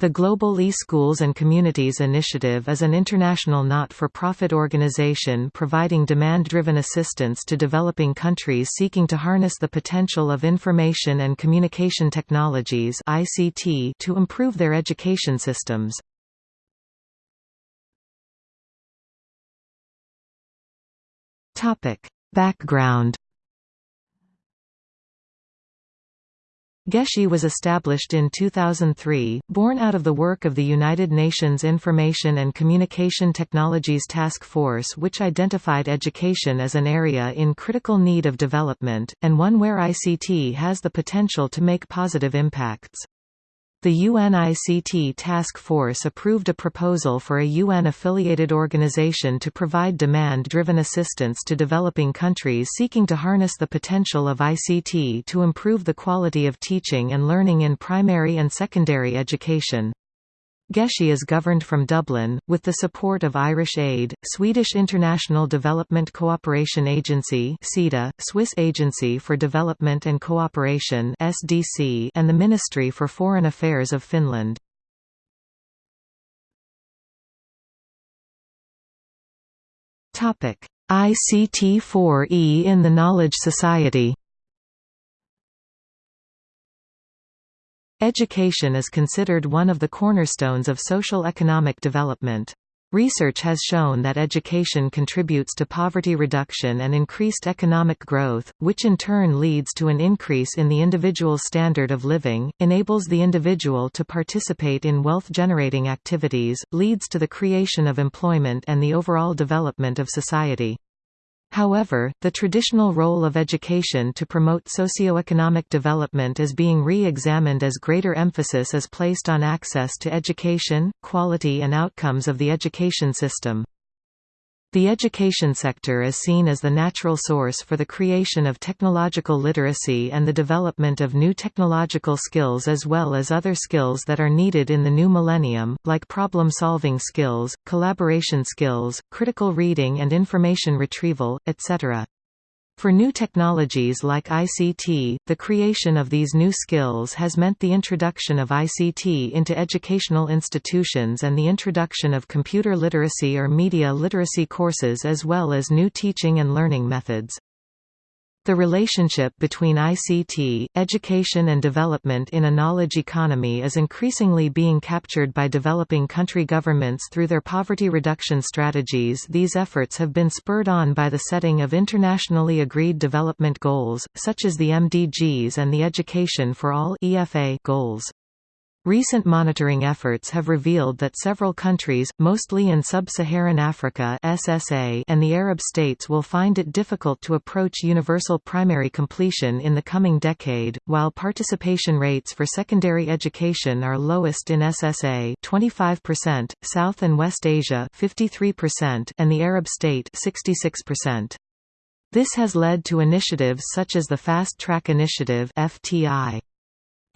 The Global E-Schools and Communities Initiative is an international not-for-profit organization providing demand-driven assistance to developing countries seeking to harness the potential of information and communication technologies (ICT) to improve their education systems. Topic: Background GeSCI was established in 2003, born out of the work of the United Nations Information and Communication Technologies Task Force which identified education as an area in critical need of development, and one where ICT has the potential to make positive impacts. The UNICT Task Force approved a proposal for a UN-affiliated organization to provide demand-driven assistance to developing countries seeking to harness the potential of ICT to improve the quality of teaching and learning in primary and secondary education. GeSCI is governed from Dublin, with the support of Irish Aid, Swedish International Development Cooperation Agency Swiss Agency for Development and Cooperation and the Ministry for Foreign Affairs of Finland. ICT4E in the Knowledge Society Education is considered one of the cornerstones of social economic development. Research has shown that education contributes to poverty reduction and increased economic growth, which in turn leads to an increase in the individual's standard of living, enables the individual to participate in wealth-generating activities, leads to the creation of employment and the overall development of society. However, the traditional role of education to promote socioeconomic development is being re-examined as greater emphasis is placed on access to education, quality and outcomes of the education system. The education sector is seen as the natural source for the creation of technological literacy and the development of new technological skills as well as other skills that are needed in the new millennium, like problem-solving skills, collaboration skills, critical reading and information retrieval, etc. For new technologies like ICT, the creation of these new skills has meant the introduction of ICT into educational institutions and the introduction of computer literacy or media literacy courses as well as new teaching and learning methods. The relationship between ICT, education and development in a knowledge economy is increasingly being captured by developing country governments through their poverty reduction strategies These efforts have been spurred on by the setting of internationally agreed development goals, such as the MDGs and the Education for All goals. Recent monitoring efforts have revealed that several countries, mostly in sub-Saharan Africa SSA and the Arab states will find it difficult to approach universal primary completion in the coming decade, while participation rates for secondary education are lowest in SSA 25%, South and West Asia 53%, and the Arab state 66%. This has led to initiatives such as the Fast Track Initiative FTI.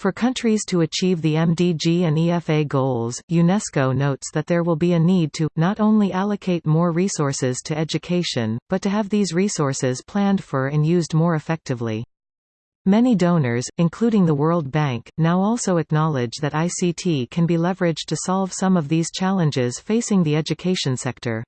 For countries to achieve the MDG and EFA goals, UNESCO notes that there will be a need to, not only allocate more resources to education, but to have these resources planned for and used more effectively. Many donors, including the World Bank, now also acknowledge that ICT can be leveraged to solve some of these challenges facing the education sector.